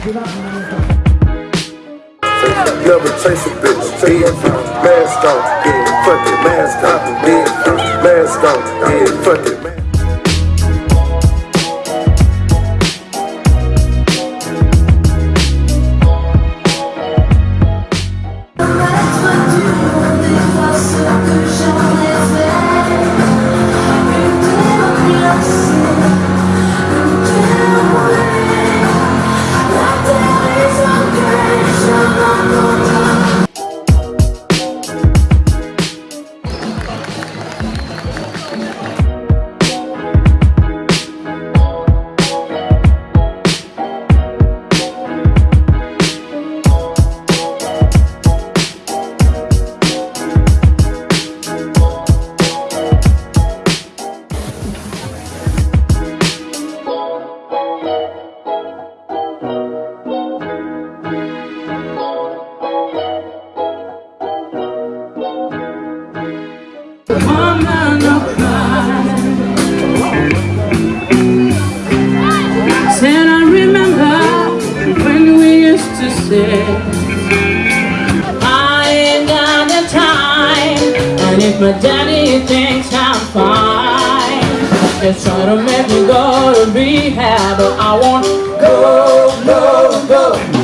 Never chase a bitch, dead mask off, dead fuck it, mask on, dead mask off, dead fuck it. Used I ain't got the time. And if my daddy thinks I'm fine Just try to make me go to rehab. But I won't go, go, go